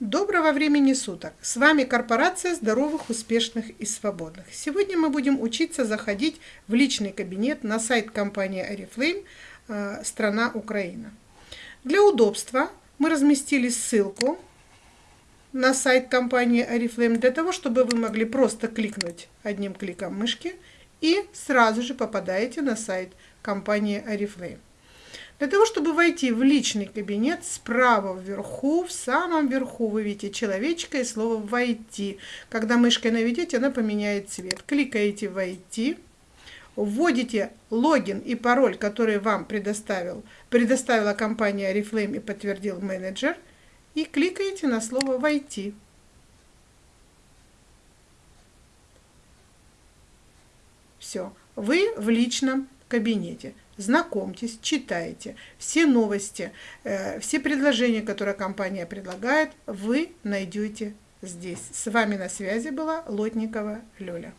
Доброго времени суток! С вами корпорация здоровых, успешных и свободных. Сегодня мы будем учиться заходить в личный кабинет на сайт компании Oriflame э, страна Украина. Для удобства мы разместили ссылку на сайт компании Oriflame для того, чтобы вы могли просто кликнуть одним кликом мышки и сразу же попадаете на сайт компании Oriflame. Для того, чтобы войти в личный кабинет, справа вверху, в самом верху вы видите человечка и слово «Войти». Когда мышкой наведете, она поменяет цвет. Кликаете «Войти», вводите логин и пароль, который вам предоставил, предоставила компания Reflame и подтвердил менеджер, и кликаете на слово «Войти». Все, вы в личном кабинете. Знакомьтесь, читайте. Все новости, э, все предложения, которые компания предлагает, вы найдете здесь. С вами на связи была Лотникова Лёля.